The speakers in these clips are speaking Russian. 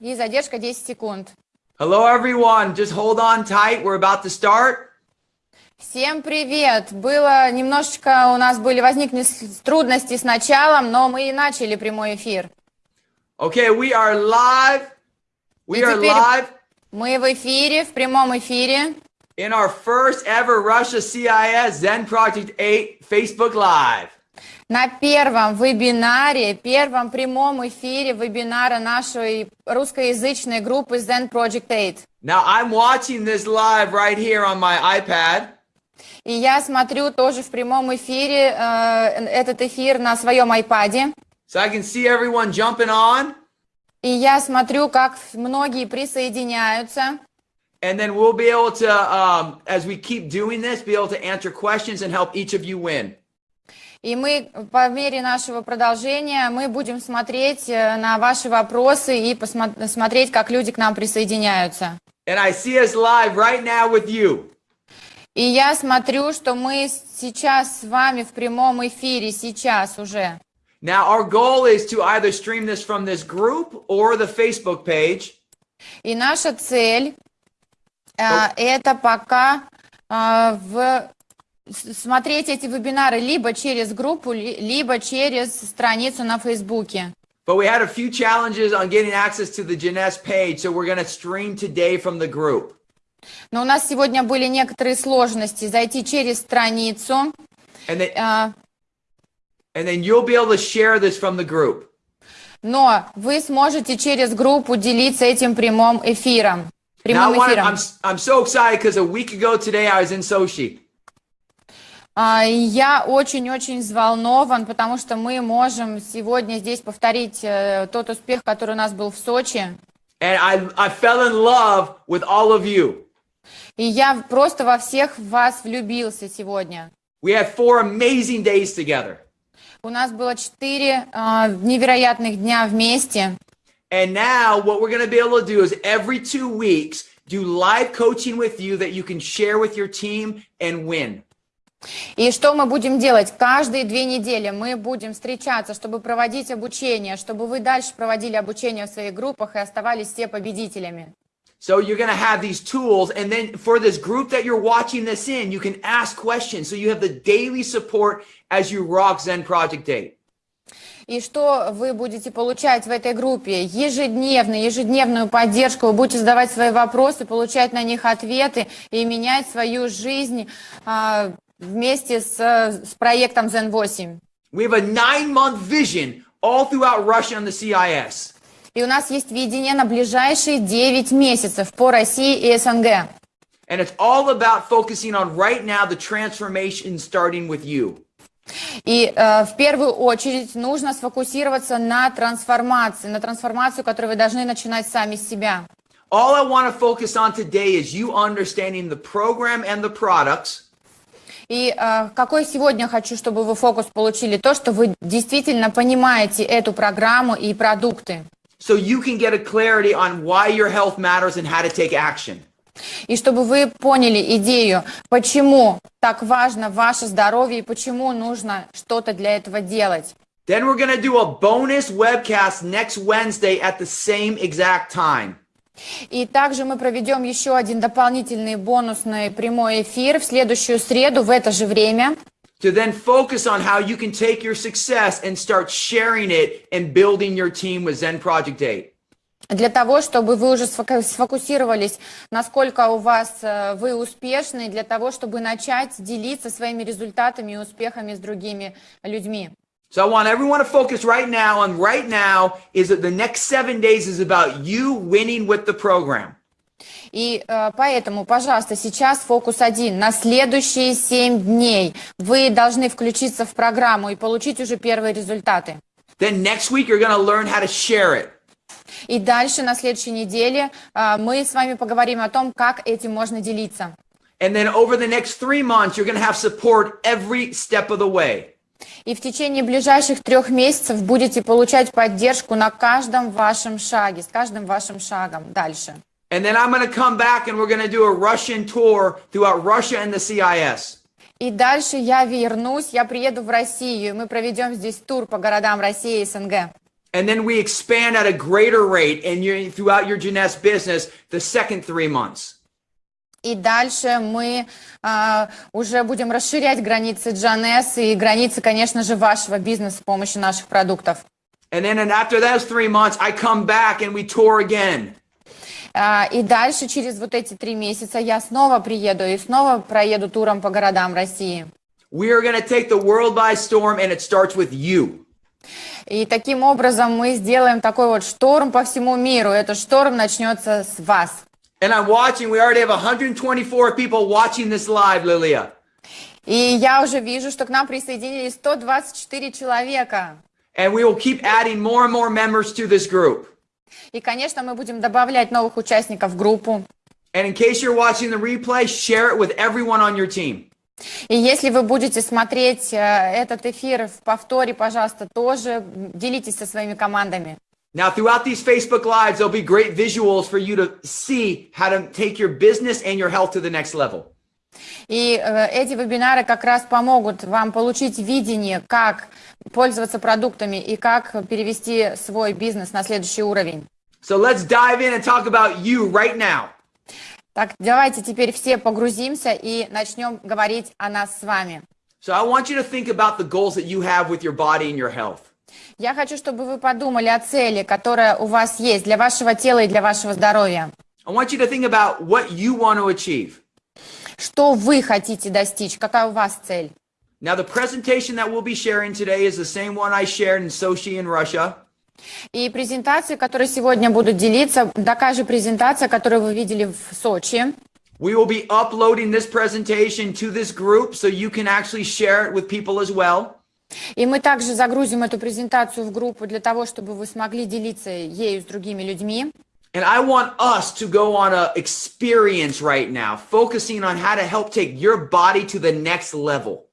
и задержка 10 секунд. Hello, everyone. Just hold on tight. We're about to start. Всем привет! Было немножечко, у нас были возникли трудности с началом, но мы и начали прямой эфир. Okay, we are live. We И are live Мы в эфире, в прямом эфире, in our first ever Russia CIS Zen Project 8 Facebook Live. На первом вебинаре, первом прямом эфире вебинара нашей русскоязычной группы Zen Project 8. Now, I'm watching this live right here on my iPad. И я смотрю тоже в прямом эфире э, этот эфир на своем айпаде. So I can see everyone jumping on. И я смотрю, как многие присоединяются. And then we'll be able to, um, as we keep doing this, be able to answer questions and help each of you win. И мы по мере нашего продолжения мы будем смотреть э, на ваши вопросы и посмо- смотреть, как люди к нам присоединяются. And I see us live right now with you. И я смотрю, что мы сейчас с вами в прямом эфире, сейчас уже. Now, our goal is to either stream this from this group or the Facebook page. И наша цель э, это пока э, в смотреть эти вебинары либо через группу, ли- либо через страницу на Фейсбуке. But we had a few challenges on getting access to the Jeunesse page, so we're going to stream today from the group. Но у нас сегодня были некоторые сложности зайти через страницу. And then, э, and then you'll be able to share this from the group. Но вы сможете через группу делиться этим прямым эфиром. Now, Прямым wanna, эфиром. I'm, I'm so excited because a week ago today I was in Sochi. А, Я очень-очень взволнован, потому что мы можем сегодня здесь повторить э, тот успех, который у нас был в Сочи. And I, I fell in love with all of you. И я просто во всех вас влюбился сегодня. We had four amazing days together. У нас было четыре а, невероятных дня вместе. And now what we're going to be able to do is every two weeks do live coaching with you that you can share with your team and win. И что мы будем делать? Каждые две недели мы будем встречаться, чтобы проводить обучение, чтобы вы дальше проводили обучение в своих группах и оставались все победителями. So you're going to have these tools. And then for this group that you're watching this in, you can ask questions. So you have the daily support as you rock Zen Project 8. И что вы будете получать в этой группе? Ежедневно, ежедневную поддержку. Вы будете задавать свои вопросы, получать на них ответы и менять свою жизнь а, вместе с, с проектом Zen 8. We have a nine month vision all throughout Russia and the CIS. И у нас есть видение на ближайшие 9 месяцев по России и СНГ. And it's all about focusing on right now the transformation starting with you. И э, в первую очередь нужно сфокусироваться на трансформации, на трансформацию, которую вы должны начинать сами с себя. All I want to focus on today is you understanding the program and the products. И э, какой сегодня хочу, чтобы вы фокус получили? То, что вы действительно понимаете эту программу и продукты. so you can get a clarity on why your health matters and how to take action. И чтобы вы поняли идею, почему так важно ваше здоровье и почему нужно что-то для этого делать. Then we're going to do a bonus webcast next Wednesday at the same exact time. И также мы проведем еще один дополнительный бонусный прямой эфир в следующую среду в это же время. To then focus on how you can take your success and start sharing it and building your team with Zen Project 8. Для того, чтобы вы уже сфоку- сфокусировались, насколько у вас э, вы успешны, для того, чтобы начать делиться своими результатами и успехами с другими людьми. So I want everyone to focus right now. And right now is that the next seven days is about you winning with the program. И э, поэтому, пожалуйста, сейчас фокус один. На следующие семь дней вы должны включиться в программу и получить уже первые результаты. Then next week, you're going to learn how to share it. И дальше, на следующей неделе, э, мы с вами поговорим о том, как этим можно делиться. And then over the next three months, you're going to have support every step of the way. И в течение ближайших трех месяцев будете получать поддержку на каждом вашем шаге, с каждым вашим шагом дальше. And then I'm going to come back and we're going to do a Russian tour throughout Russia and the CIS. И дальше я вернусь, я приеду в Россию, и мы проведем здесь тур по городам России и СНГ. And then we expand at a greater rate in your, throughout your Jeunesse business the second three months. И дальше мы а, уже будем расширять границы Джанес и границы, конечно же, вашего бизнеса с помощью наших продуктов. And then and after those three months, I come back and we tour again. А, и дальше, через вот эти три месяца, я снова приеду и снова проеду туром по городам России. We are going to take the world by storm, and it starts with you. И таким образом мы сделаем такой вот шторм по всему миру. Этот шторм начнется с вас. And I'm watching, we already have 124 people watching this live, Lilia. И я уже вижу, что к нам присоединились 124 человека. And we will keep adding more and more members to this group. И, конечно, мы будем добавлять новых участников в группу. And in case you're watching the replay, share it with everyone on your team. И если вы будете смотреть э, этот эфир в повторе, пожалуйста, тоже делитесь со своими командами. Now, throughout these Facebook Lives, there'll be great visuals for you to see how to take your business and your health to the next level. И э, эти вебинары как раз помогут вам получить видение, как пользоваться продуктами и как перевести свой бизнес на следующий уровень. So let's dive in and talk about you right now. Так, давайте теперь все погрузимся и начнем говорить о нас с вами. So I want you to think about the goals that you have with your body and your health. Я хочу, чтобы вы подумали о цели, которая у вас есть для вашего тела и для вашего здоровья. I want you to think about what you want to achieve. Что вы хотите достичь? Какая у вас цель? Now, the presentation that we'll be sharing today is the same one I shared in Sochi in Russia. И презентации, которые сегодня будут делиться, такая же презентация, которую вы видели в Сочи. We will be uploading this presentation to this group so you can actually share it with people as well. И мы также загрузим эту презентацию в группу для того, чтобы вы смогли делиться ею с другими людьми. And I want us to go on a experience right now, focusing on how to help take your body to the next level.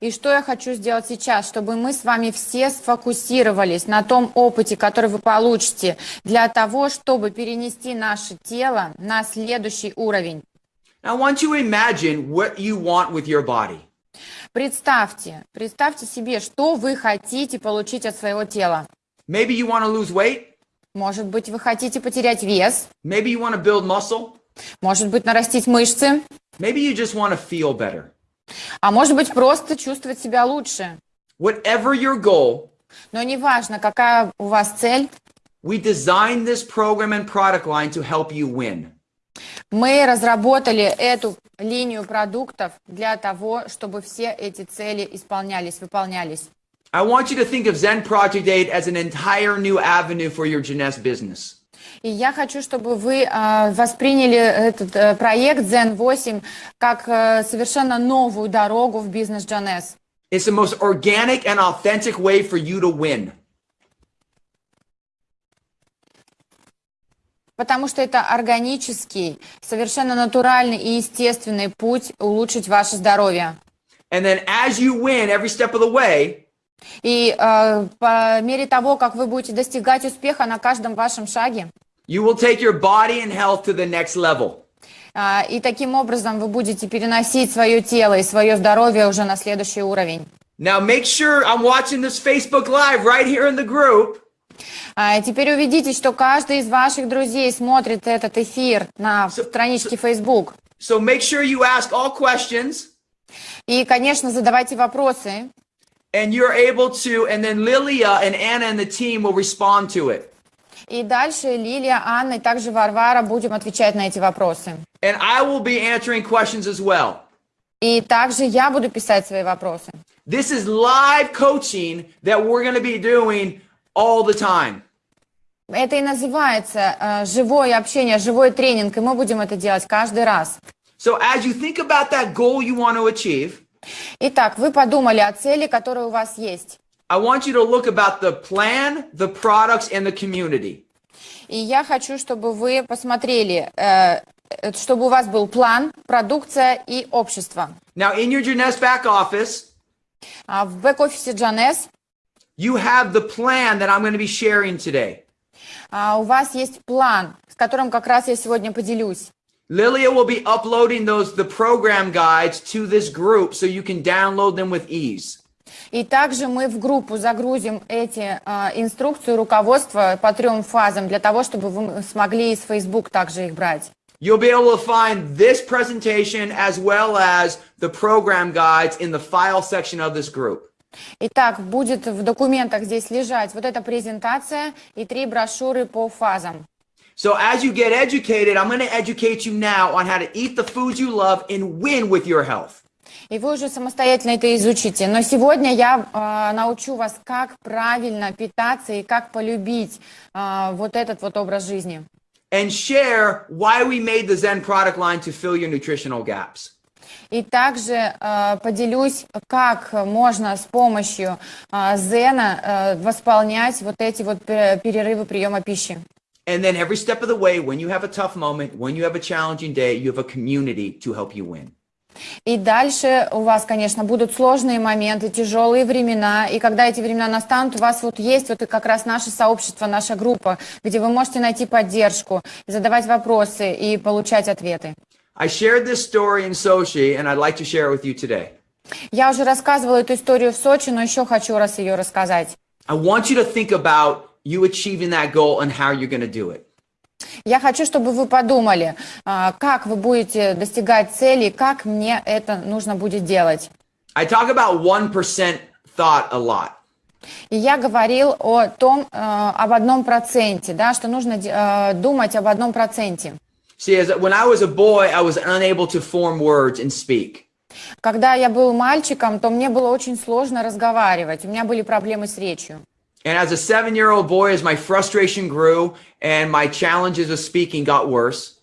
И что я хочу сделать сейчас, чтобы мы с вами все сфокусировались на том опыте, который вы получите, для того, чтобы перенести наше тело на следующий уровень. I want you to imagine what you want with your body. Представьте, представьте себе, что вы хотите получить от своего тела. Maybe you want to lose weight. Может быть, вы хотите потерять вес, Maybe you want to build muscle. может быть, нарастить мышцы, Maybe you just want to feel better. а может быть, просто чувствовать себя лучше. Whatever your goal, Но неважно, какая у вас цель, we designed this program and product line to help you win. Мы разработали эту линию продуктов для того, чтобы все эти цели исполнялись, выполнялись. I want you to think of Zen Project 8 as an entire new avenue for your Jeunesse business. И я хочу, чтобы вы э, восприняли этот э, проект Zen 8 как э, совершенно новую дорогу в бизнес Джанес. It's the most organic and authentic way for you to win. Потому что это органический, совершенно натуральный и естественный путь улучшить ваше здоровье. And then as you win every step of the way, И э, по мере того, как вы будете достигать успеха на каждом вашем шаге, you will take your body and health to the next level. э, и таким образом вы будете переносить свое тело и свое здоровье уже на следующий уровень. Now make sure I'm watching this Facebook Live right here in the group. А теперь убедитесь, что каждый из ваших друзей смотрит этот эфир на страничке Facebook. So make sure you ask all questions И, конечно, задавайте вопросы. and you're able to, and then Lilia and Anna and the team will respond to it. И дальше Лилия, Анна и также Варвара будем отвечать на эти вопросы. And I will be answering questions as well. И также я буду писать свои вопросы. This is live coaching that we're going to be doing all the time. Это и называется э, живое общение, живой тренинг, и мы будем это делать каждый раз. So as you think about that goal you want to achieve, Итак, вы подумали о цели, которая у вас есть. I want you to look about the plan, the products, and the community. И я хочу, чтобы вы посмотрели, э, чтобы у вас был план, продукция и общество. Now, in your Jeunesse back office, А в бэк-офисе Джанес you have the plan that I'm going to be sharing today. а, у вас есть план, с которым как раз я сегодня поделюсь. Lilia will be uploading those the program guides to this group so you can download them with ease. И также мы в группу загрузим эти а, инструкции, руководство по трем фазам, для того, чтобы вы смогли из Facebook также их брать. You'll be able to find this presentation as well as the program guides in the file section of this group. Итак, будет в документах здесь лежать вот эта презентация и три брошюры по фазам. So as you get educated, I'm going to educate you now on how to eat the foods you love and win with your health. И вы уже самостоятельно это изучите. Но сегодня я э, научу вас, как правильно питаться и как полюбить э, вот этот вот образ жизни. And share why we made the Zen product line to fill your nutritional gaps. И также э, поделюсь, как можно с помощью э, Зена э, восполнять вот эти вот пе- перерывы приема пищи. And then every step of the way, when you have a tough moment, when you have a challenging day, you have a community to help you win. И дальше у вас, конечно, будут сложные моменты, тяжелые времена. И когда эти времена настанут, у вас вот есть вот и как раз наше сообщество, наша группа, где вы можете найти поддержку, задавать вопросы и получать ответы. I shared this story in Sochi, and I'd like to share it with you today. Я уже рассказывала эту историю в Сочи, но еще хочу раз ее рассказать. I want you to think about you achieving that goal and how you're going to do it. Я хочу, чтобы вы подумали, а, как вы будете достигать цели, как мне это нужно будет делать. I talk about 1% thought a lot. И я говорил о том, э, об одном проценте, да, что нужно э, думать об одном проценте. See, as when I was a boy, I was unable to form words and speak. Когда я был мальчиком, то мне было очень сложно разговаривать, у меня были проблемы с речью. And as a seven year old boy, as my frustration grew and my challenges of speaking got worse,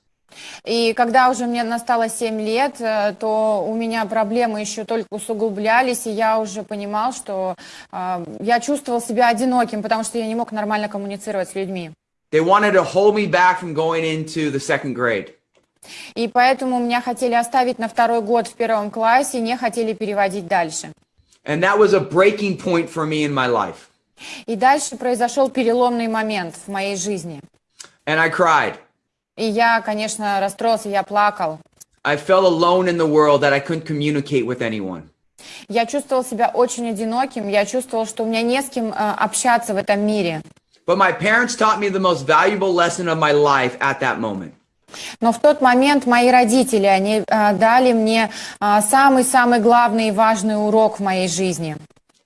И когда уже мне настало 7 лет, э, то у меня проблемы еще только усугублялись, и я уже понимал, что э, я чувствовал себя одиноким, потому что я не мог нормально коммуницировать с людьми. They wanted to hold me back from going into the second grade. И поэтому меня хотели оставить на второй год в первом классе, не хотели переводить дальше. And that was a breaking point for me in my life. И дальше произошел переломный момент в моей жизни. And I cried. И я, конечно, расстроился, я плакал. I felt alone in the world that I couldn't communicate with anyone. Я чувствовал себя очень одиноким, я чувствовал, что у меня не с кем э, общаться в этом мире. But my parents taught me the most valuable lesson of my life at that moment. Но в тот момент мои родители, они э, дали мне э, самый-самый главный и важный урок в моей жизни.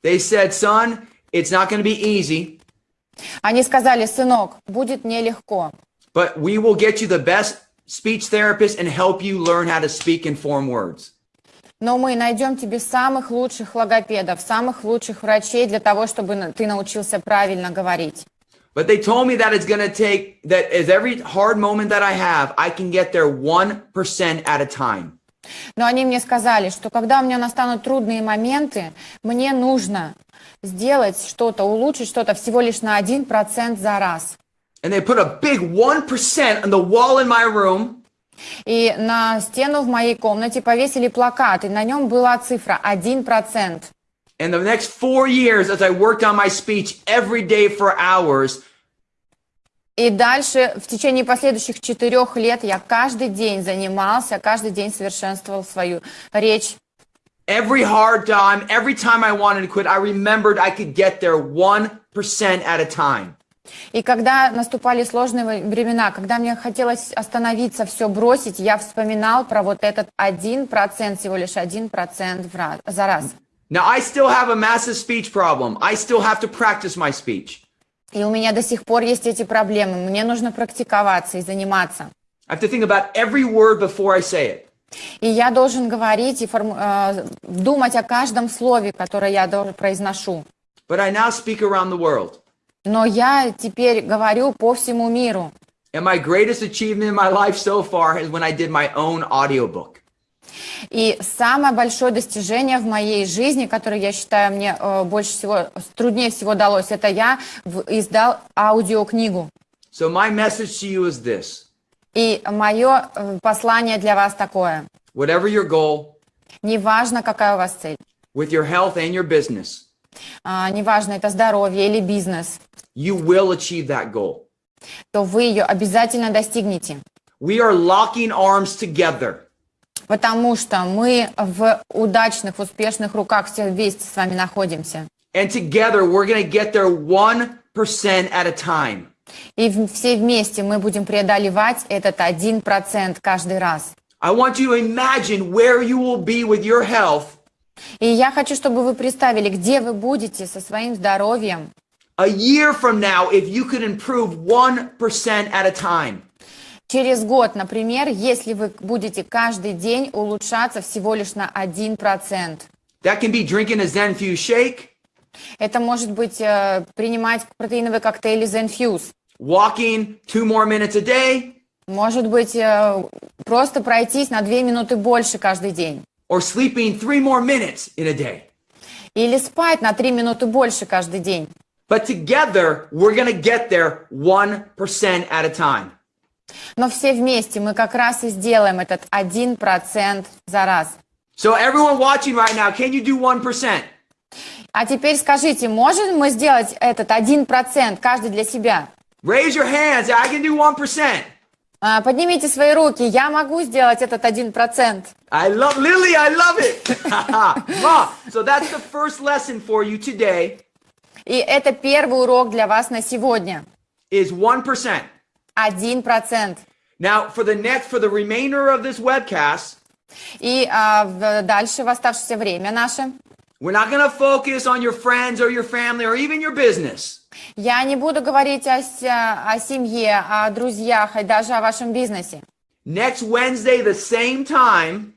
They said, son, it's not going to be easy, Они сказали, сынок, будет нелегко, but we will get you the best speech therapist and help you learn how to speak and form words. но мы найдем тебе самых лучших логопедов, самых лучших врачей для того, чтобы ты научился правильно говорить. But they told me that it's going to take, that as every hard moment that I have, I can get there 1% at a time. Но они мне сказали, что когда у меня настанут трудные моменты, мне нужно сделать что-то, улучшить что-то всего лишь на 1% за раз. And they put a big 1% on the wall in my room. И на стену в моей комнате повесили плакат, и на нем была цифра 1%. And the next four years, as I worked on my speech every day for hours, И дальше, в течение последующих четырех лет, я каждый день занимался, каждый день совершенствовал свою речь. every hard time, every time I wanted to quit, I remembered I could get there 1% at a time. И когда наступали сложные времена, когда мне хотелось остановиться, все бросить, я вспоминал про вот этот один процент, всего лишь один процент за раз. Now, I still have a massive speech problem. I still have to practice my speech. И у меня до сих пор есть эти проблемы. Мне нужно практиковаться и заниматься. I have to think about every word before I say it. И я должен говорить и э, думать о каждом слове, которое я произношу. But I now speak around the world. Но я теперь говорю по всему миру. And my greatest achievement in my life so far is when I did my own audiobook. И самое большое достижение в моей жизни, которое я считаю мне э, больше всего, труднее всего далось, это я издал аудиокнигу. So my message to you is this. И мое э, послание для вас такое. Whatever your goal, Неважно, какая у вас цель. with your health and your business, а, неважно, это здоровье или бизнес, you will achieve that goal. то вы ее обязательно достигнете. We are locking arms together. Потому что мы в удачных, успешных руках все вместе с вами находимся. And together, we're going to get there 1% at a time. И все вместе мы будем преодолевать этот один процент каждый раз. I want you to imagine where you will be with your health И я хочу, чтобы вы представили, где вы будете со своим здоровьем a year from now if you could improve 1% at a time. Через год, например, если вы будете каждый день улучшаться всего лишь на один процент. That can be drinking a Zenfuse shake, Это может быть э, принимать протеиновые коктейли Zenfuse. walking two more minutes a day, Может быть, э, просто пройтись на две минуты больше каждый день. or sleeping three more minutes in a day. Или спать на три минуты больше каждый день. But together, we're going to get there 1% at a time. Но все вместе мы как раз и сделаем этот один процент за раз. So, everyone watching right now, can you do 1%? А теперь скажите, можем мы сделать этот один процент каждый для себя? Raise your hands. I can do 1%. А, Поднимите свои руки, я могу сделать этот один процент. I love Lily. I love it. Ma, so that's the first lesson for you today И это первый урок для вас на сегодня. is 1%. Один процент. Now, for the next, for the remainder of this webcast, И а, в- дальше в оставшееся время наше we're not going to focus on your friends or your family or even your business. я не буду говорить о, о семье, о друзьях и даже о вашем бизнесе. Next Wednesday, the same time,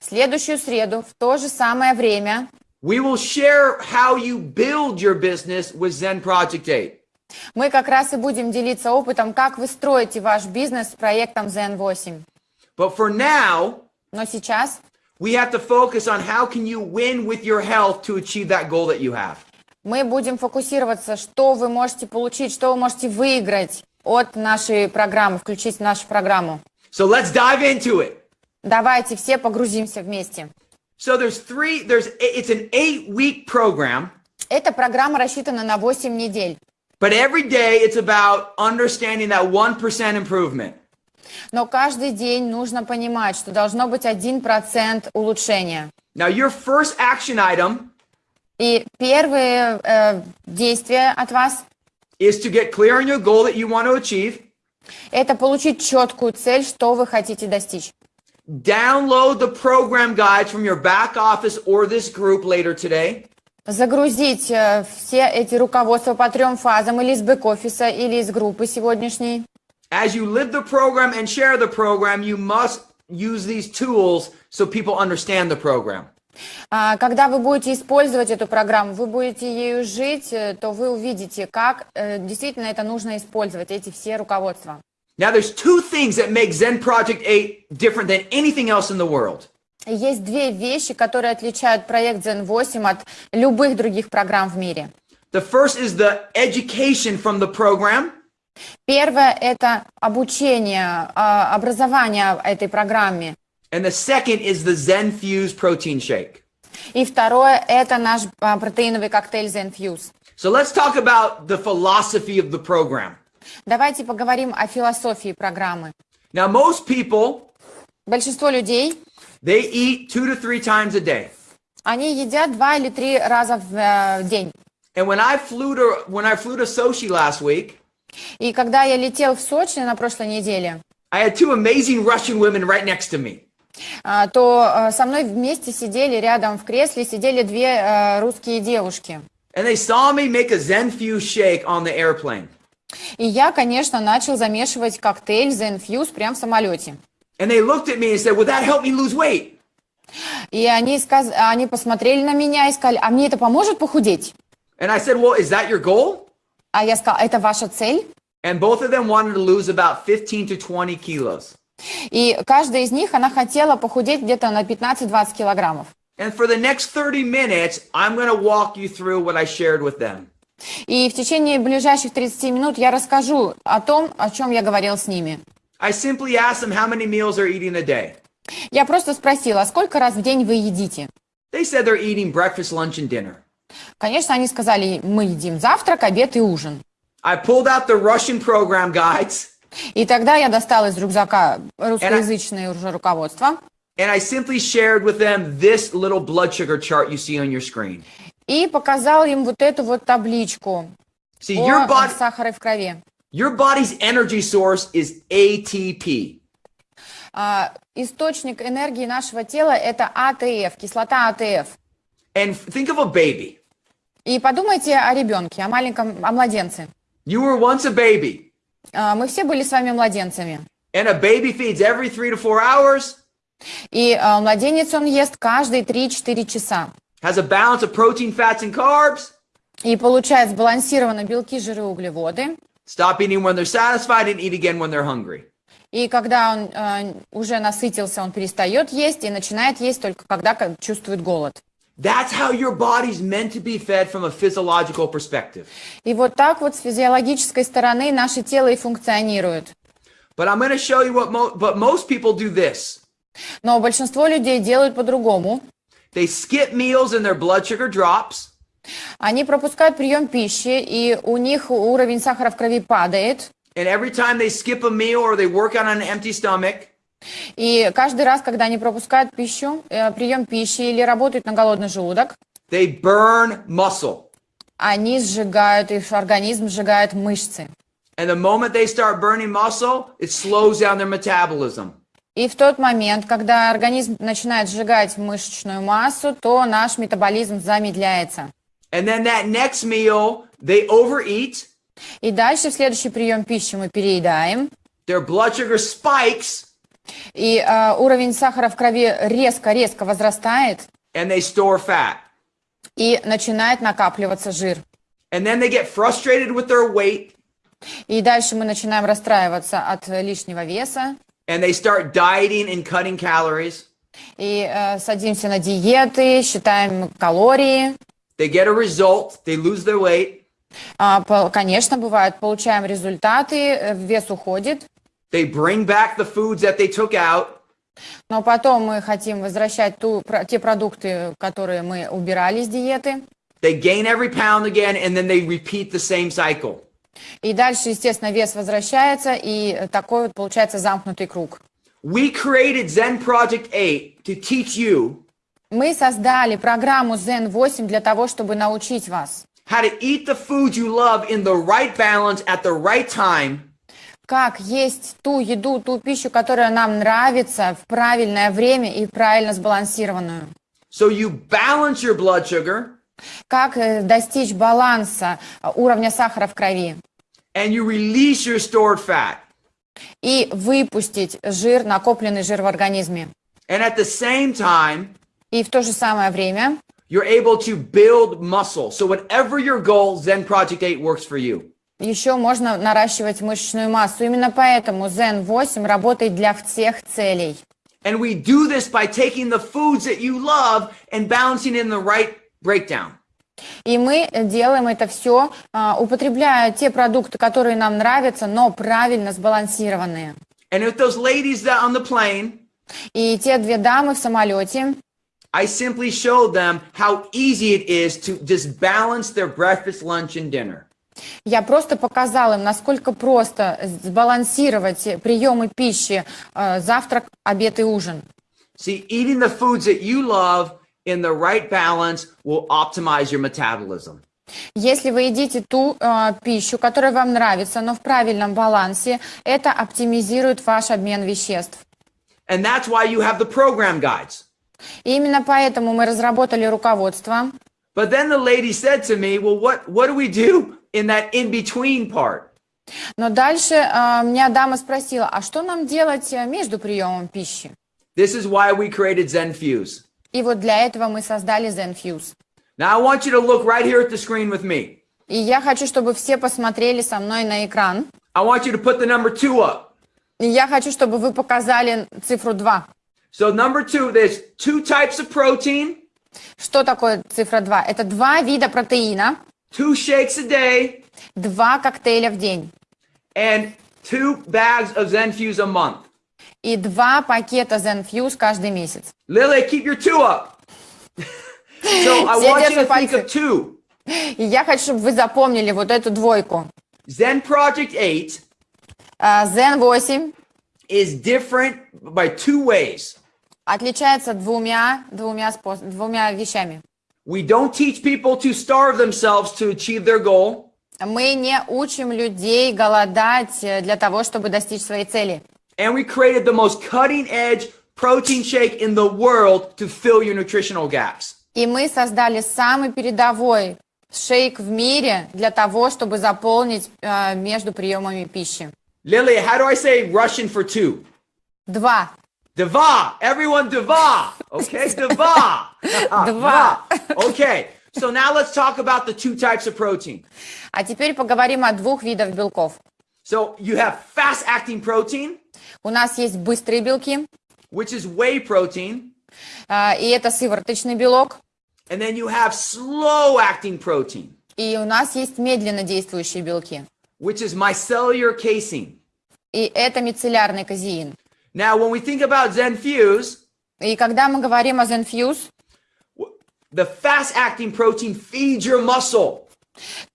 В следующую среду в то же самое время we will share how you build your business with Zen Project 8. Мы как раз и будем делиться опытом, как вы строите ваш бизнес с проектом Zen 8. But for now, Но сейчас we have to focus on how can you win with your health to achieve that goal that you have. мы будем фокусироваться, что вы можете получить, что вы можете выиграть от нашей программы, включить в нашу программу. So let's dive into it. Давайте все погрузимся вместе. So there's three, there's, it's an eight week program, Эта программа рассчитана на 8 недель. but every day it's about understanding that 1% improvement. Но каждый день нужно понимать, что должно быть 1% улучшения. Now, your first action item И первые э, действия от вас is to get clear on your goal that you want to achieve. – это получить четкую цель, что вы хотите достичь. Download the program guides from your back office or this group later today. Загрузить э, все эти руководства по трем фазам или из бэк-офиса, или из группы сегодняшней. As you live the program and share the program, you must use these tools so people understand the program. А, Когда вы будете использовать эту программу, вы будете ею жить, э, то вы увидите, как э, действительно это нужно использовать, эти все руководства. Now, there's two things that make Zen Project 8 different than anything else in the world. Есть две вещи, которые отличают проект Zen 8 от любых других программ в мире. The first is the education from the program. Первое – это обучение, а, образование этой программе. And the second is the Zen Fuse protein shake. И второе – это наш а, протеиновый коктейль Zen Fuse. So let's talk about the philosophy of the program. Давайте поговорим о философии программы. Now, most people, Большинство людей, they eat two to three times a day. они едят два или три раза в э, день. And when I flew to when I flew to Sochi last week, И когда я летел в Сочи на прошлой неделе, I had two amazing Russian women right next to me. а, то э, со мной вместе сидели рядом в кресле, сидели две э, русские девушки. And they saw me make a Zen Fuse shake on the airplane. И я, конечно, начал замешивать коктейль Zen Fuse прямо в самолете. And they looked at me and said, Will that help me lose weight? И они, сказ... они посмотрели на меня и сказали, а мне это поможет похудеть? And I said, Well, is that your goal? А я сказала, это ваша цель? And both of them wanted to lose about 15 to 20 kilos. И каждая из них, она хотела похудеть где-то на 15-20 килограммов. And for the next 30 minutes, I'm going to walk you through what I shared with them. И в течение ближайших 30 минут я расскажу о том, о чем я говорил с ними. I simply asked them how many meals they're eating a day. Я просто спросила, сколько раз в день вы едите? They said they're eating breakfast, lunch, and dinner. Конечно, они сказали, мы едим завтрак, обед и ужин. I pulled out the Russian program guides И тогда я достала из рюкзака русскоязычное уже руководство. And I simply shared with them this little blood sugar chart you see on your screen. И показал им вот эту вот табличку See, your body, сахару в крови. Your body's energy source is ATP. А, источник энергии нашего тела это АТФ, кислота АТФ. And think of a baby. И подумайте о ребенке, о маленьком, о младенце. You were once a baby, А, Мы все были с вами младенцами. and a baby feeds every three to four hours, И а, младенец он ест каждые 3-4 часа. has a balance of protein, fats, and carbs. И получает сбалансированно белки, жиры, углеводы. Stop eating when they're satisfied and eat again when they're hungry. И когда он а, уже насытился, он перестает есть и начинает есть только когда чувствует голод. That's how your body's meant to be fed from a physiological perspective. И вот так вот с физиологической стороны наше тело и функционирует. But I'm going to show you what mo- but most people do this. Но большинство людей делают по-другому. They skip meals and their blood sugar drops. Они пропускают прием пищи, и у них уровень сахара в крови падает. And every time they skip a meal or they work out on an empty stomach, И каждый раз, когда они пропускают пищу, э, прием пищи или работают на голодный желудок, they burn muscle. они сжигают, их организм сжигает мышцы. And the moment they start burning muscle, it slows down their metabolism. И в тот момент, когда организм начинает сжигать мышечную массу, то наш метаболизм замедляется. And then that next meal, they overeat, И дальше в следующий прием пищи мы переедаем, their blood sugar spikes, и э, уровень сахара в крови резко-резко возрастает, and they store fat. и начинает накапливаться жир. And then they get frustrated with their weight, И дальше мы начинаем расстраиваться от лишнего веса, and they start dieting and cutting calories. и э, садимся на диеты, считаем калории. They get a result, they lose their weight, А, конечно, бывает, получаем результаты, э, вес уходит, they bring back the foods that they took out, но потом мы хотим возвращать ту, те продукты, которые мы убирали с диеты. they gain every pound again, and then they repeat the same cycle. И дальше, естественно, вес возвращается, и такой вот получается замкнутый круг. We created Zen Project 8 to teach you Мы создали программу Zen 8 для того, чтобы научить вас, how to eat the foods you love in the right balance at the right time как есть ту еду, ту пищу, которая нам нравится в правильное время и правильно сбалансированную. so you balance your blood sugar Как э, достичь баланса э, уровня сахара в крови and you release your stored fat. и выпустить жир, накопленный жир в организме. And at the same time, И в то же самое время you're able to build muscle. So whatever your goal, Zen Project 8 works for you. еще можно наращивать мышечную массу. Именно поэтому Zen 8 работает для всех целей. And we do this by taking the foods that you love and balancing in the right breakdown. И мы делаем это все, употребляя те продукты, которые нам нравятся, но правильно сбалансированные. And with those ladies that on the plane, И те две дамы в самолете, I simply showed them how easy it is to just balance their breakfast, lunch, and dinner. я просто показала им, насколько просто сбалансировать приемы пищи, э, завтрак, обед и ужин. See, eating the foods that you love in the right balance will optimize your metabolism. Если вы едите ту э, пищу, которая вам нравится, но в правильном балансе, это оптимизирует ваш обмен веществ. And that's why you have the program guides. И именно поэтому мы разработали руководство. But then the lady said to me, Well, what, what do we do in that in between part? Но дальше э, меня дама спросила, а что нам делать э, между приемом пищи? This is why we created Zen Fuse. И вот для этого мы создали ZenFuse. Now, I want you to look right here at the screen with me. И я хочу, чтобы все посмотрели со мной на экран. I want you to put the number two up. И я хочу, чтобы вы показали цифру 2. So, number two, there's two types of protein, Что такое цифра 2? Это два вида протеина, two shakes a day, два коктейля в день and two bags of Zen Fuse a month. и два пакета ZenFuse каждый месяц. Lily, keep your two up. so, I Все want you to держат think пальцы. of two. И я хочу, чтобы вы запомнили вот эту двойку. Zen Project 8 А, Zen 8 is different by two ways. Отличается двумя, двумя, двумя вещами. We don't teach people to starve themselves to achieve their goal. Мы не учим людей голодать э, для того, чтобы достичь своей цели. And we created the most cutting edge protein shake in the world to fill your nutritional gaps. И мы создали самый передовой шейк в мире для того, чтобы заполнить э, между приемами пищи. Lily, how do I say Russian for two? Два. Deva. Everyone deva. Okay, deva. Два. Okay. So now let's talk about the two types of protein. А теперь поговорим о двух видах белков. So you have fast acting protein, У нас есть быстрые белки, which is whey protein, э, и это сывороточный белок. and then you have slow acting protein, И у нас есть медленно действующие белки. which is micellar casein. И это мицеллярный казеин. Now, when we think about Zenfuse, И когда мы говорим о Zenfuse, the fast acting protein feeds your muscle,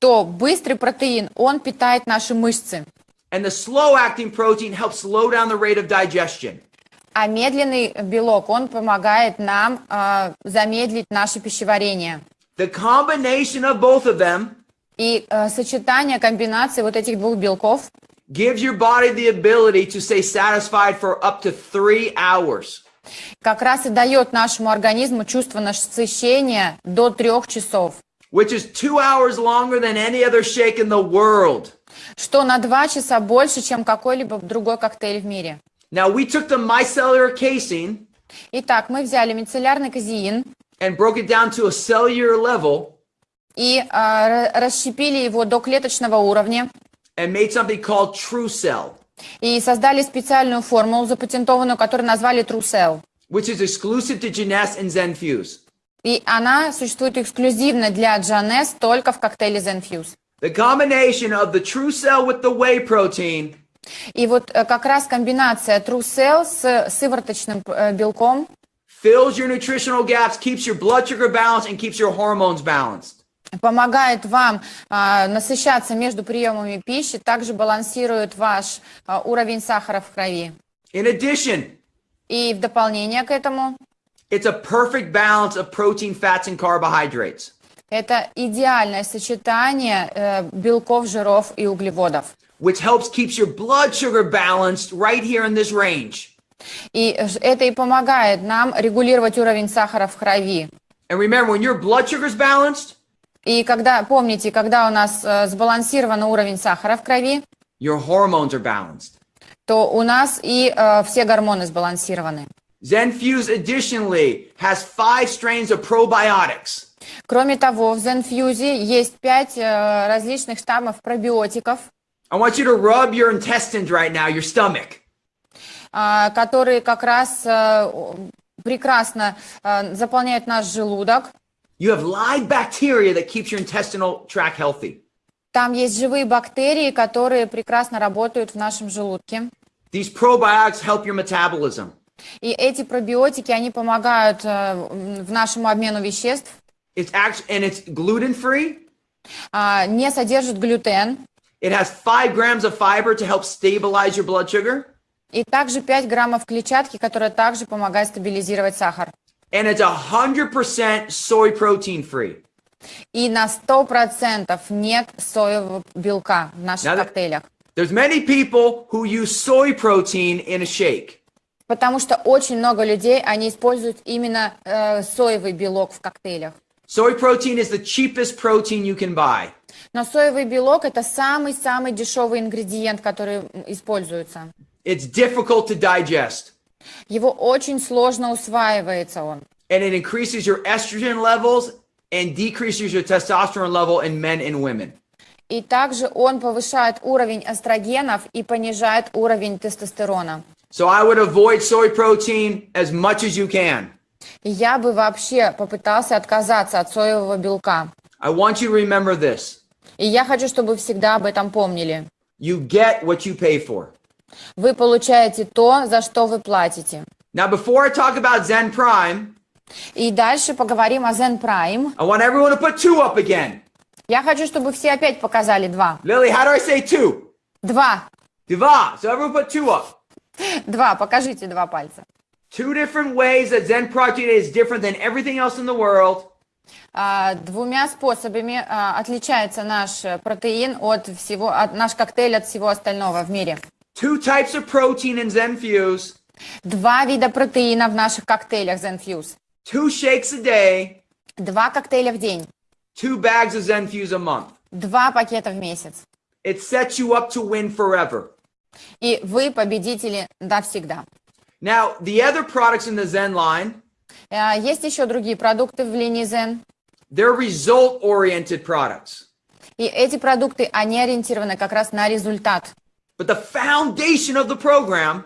то быстрый протеин, он питает наши мышцы. and the slow acting protein helps slow down the rate of digestion. А медленный белок, он помогает нам э, замедлить наше пищеварение. The combination of both of them И э, сочетание, комбинации вот этих двух белков Gives your body the ability to stay satisfied for up to three hours. как раз и дает нашему организму чувство насыщения до трех часов, which is two hours longer than any other shake in the world. что на два часа больше, чем какой-либо другой коктейль в мире. Now, we took the micellar casein Итак, мы взяли мицеллярный казеин and broke it down to a cellular level и ра- расщепили его до клеточного уровня and made something called True Cell, и создали специальную формулу, запатентованную, которую назвали TrueCell. which is exclusive to Jeunesse and Zenfuse. И она существует эксклюзивно для Джанес только в коктейле Zenfuse. The combination of the True Cell with the whey protein И вот э, как раз комбинация TrueCell с сывороточным э, белком fills your nutritional gaps, keeps your blood sugar balanced, and keeps your hormones balanced. Помогает вам а, насыщаться между приемами пищи, также балансирует ваш а, уровень сахара в крови. In addition, И в дополнение к этому, it's a perfect balance of protein, fats, and carbohydrates. это идеальное сочетание э, белков, жиров и углеводов. which helps keeps your blood sugar balanced right here in this range. И это и помогает нам регулировать уровень сахара в крови. And remember, when your blood sugar is balanced, И когда, помните, когда у нас э, сбалансирован уровень сахара в крови, your hormones are balanced. то у нас и э, все гормоны сбалансированы. Zenfuse additionally has five strains of probiotics. Кроме того, в Zenfuse есть пять э, различных штаммов пробиотиков, I want you to rub your intestines right now, your stomach. а, которые как раз э, прекрасно э, заполняют наш желудок. You have live bacteria that keeps your intestinal tract healthy. Там есть живые бактерии, которые прекрасно работают в нашем желудке. These probiotics help your metabolism. И эти пробиотики, они помогают э, в нашему обмену веществ, It's actually and it's gluten free. а, не содержат глютен, It has five grams of fiber to help stabilize your blood sugar. и также 5 граммов клетчатки, которая также помогает стабилизировать сахар. And it's 100% soy protein free. И на 100% нет соевого белка в наших Надо- коктейлях. There's many people who use soy protein in a shake. Потому что очень много людей, они используют именно э, соевый белок в коктейлях. Soy protein is the cheapest protein you can buy. Но соевый белок это самый-самый дешевый ингредиент, который м, используется. It's difficult to digest, Его очень сложно усваивается он. and it increases your estrogen levels and decreases your testosterone level in men and women. И также он повышает уровень эстрогенов и понижает уровень тестостерона. So I would avoid soy protein as much as you can. Я бы вообще попытался отказаться от соевого белка. I want you to remember this. И я хочу, чтобы вы всегда об этом помнили. You get what you pay for. Вы получаете то, за что вы платите. Now, before I talk about Zen Prime, И дальше поговорим о Zen Prime. I want everyone to put two up again. Я хочу, чтобы все опять показали два. Lily, how do I say two? Два. Diva. So everyone put two up. Два. Покажите два пальца. Two different ways that Zen Project is different than everything else in the world. А, Двумя способами а, отличается наш э, протеин от всего, от, наш коктейль от всего остального в мире. Two types of protein in Zen Fuse. Два вида протеина в наших коктейлях ZenFuse. Two shakes a day. Два коктейля в день. Two bags of Zen Fuse a month. Два пакета в месяц. It sets you up to win forever. И вы победители навсегда. Now, the other products in the Zen line, А, Есть еще другие продукты в линии Zen. they're result oriented products. И эти продукты, они ориентированы как раз на результат. But the foundation of the program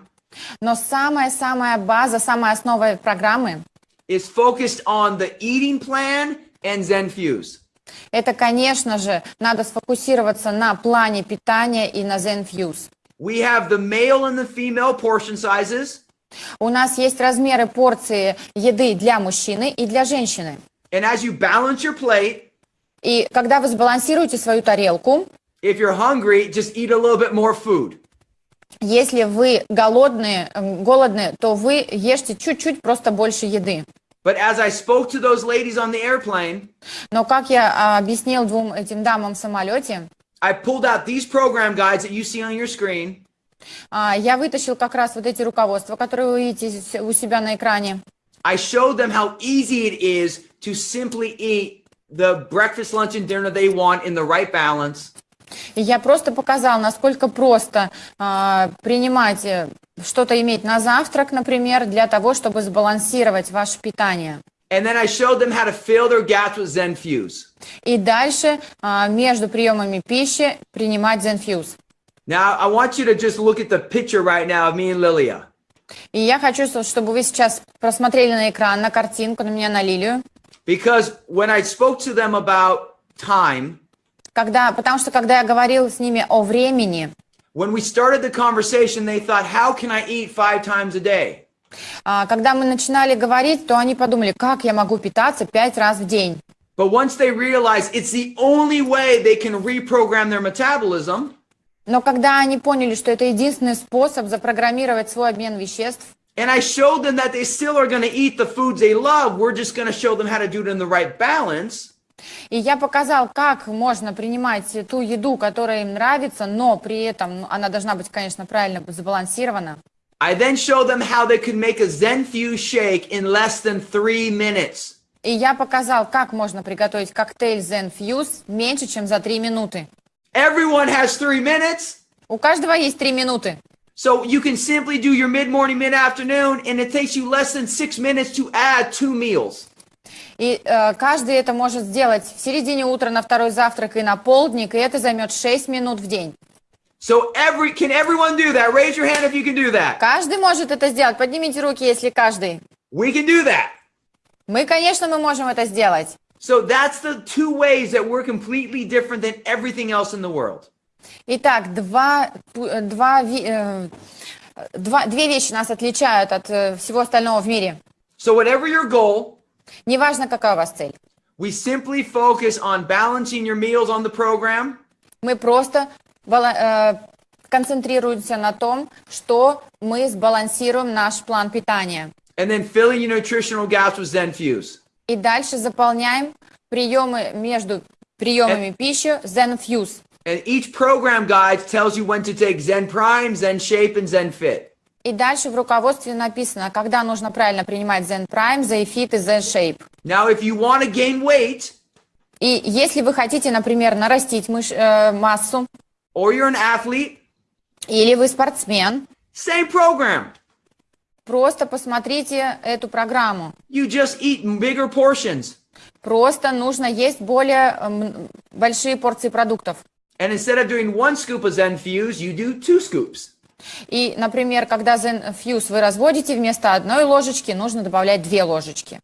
Но самая-самая база, самая основа программы is focused on the eating plan and Zen Fuse. Это, конечно же, надо сфокусироваться на плане питания и на ZenFuse. We have the male and the female portion sizes. У нас есть размеры порции еды для мужчины и для женщины. And as you balance your plate, И когда вы сбалансируете свою тарелку, if you're hungry, just eat a little bit more food. если вы голодные, эм, голодные, то вы ешьте чуть-чуть просто больше еды. But as I spoke to those ladies on the airplane, Но как я а, объяснил двум этим дамам в самолете, I pulled out these program guides that you see on your screen. а, я вытащил как раз вот эти руководства, которые вы видите с- у себя на экране. I showed them how easy it is to simply eat the breakfast, lunch, and dinner they want in the right balance. И я просто показал, насколько просто а, принимать, э, что-то иметь на завтрак, например, для того, чтобы сбалансировать ваше питание. And then I showed them how to fill their gaps with Zen Fuse. И дальше а, между приемами пищи принимать ZenFuse. Now, I want you to just look at the picture right now of me and Lilia. И я хочу, чтобы вы сейчас просмотрели на экран, на картинку, на меня, на Лилию. Because when I spoke to them about time, Когда, потому что когда я говорила с ними о времени, when we started the conversation, they thought, how can I eat five times a day? а, когда мы начинали говорить, то они подумали, как я могу питаться пять раз в день. But once they realized it's the only way they can reprogram their metabolism, Но когда они поняли, что это единственный способ запрограммировать свой обмен веществ, and I showed them that they still are going to eat the foods they love, we're just going to show them how to do it in the right balance. И я показал, как можно принимать ту еду, которая им нравится, но при этом ну, она должна быть, конечно, правильно сбалансирована. I then showed them how they could make a Zenfuse shake in less than three minutes. И я показал, как можно приготовить коктейль Zen Fuse меньше, чем за три минуты. Everyone has three minutes. У каждого есть три минуты. So you can simply do your mid morning, mid afternoon, and it takes you less than six minutes to add two meals. И э, каждый это может сделать в середине утра на второй завтрак и на полдник, и это займет 6 минут в день. So every can everyone do that? Raise your hand if you can do that. Каждый может это сделать. Поднимите руки, если каждый. We can do that. Мы, конечно, мы можем это сделать. So that's the two ways that we're completely different than everything else in the world. Итак, два, э, два, э, два- две вещи нас отличают от э, всего остального в мире. So whatever your goal, Неважно, какая у вас цель. we simply focus on balancing your meals on the program Мы просто э, концентрируемся на том, что мы сбалансируем наш план питания. and then filling your nutritional gaps with Zenfuse. И дальше заполняем приемы между приемами пищи ZenFuse. And each program guide tells you when to take Zen Prime, Zen Shape, and Zen Fit. И дальше в руководстве написано, когда нужно правильно принимать Zen Prime, ZenFit и ZenShape. Now, if you want to gain weight, И если вы хотите, например, нарастить мыш- э, массу, or you're an athlete, или вы спортсмен, same program. просто посмотрите эту программу. You just eat bigger portions. Просто нужно есть более эм, большие порции продуктов. And instead of doing one scoop of Zen Fuse, you do two scoops. И, например, когда ZenFuse вы разводите, вместо одной ложечки нужно добавлять две ложечки.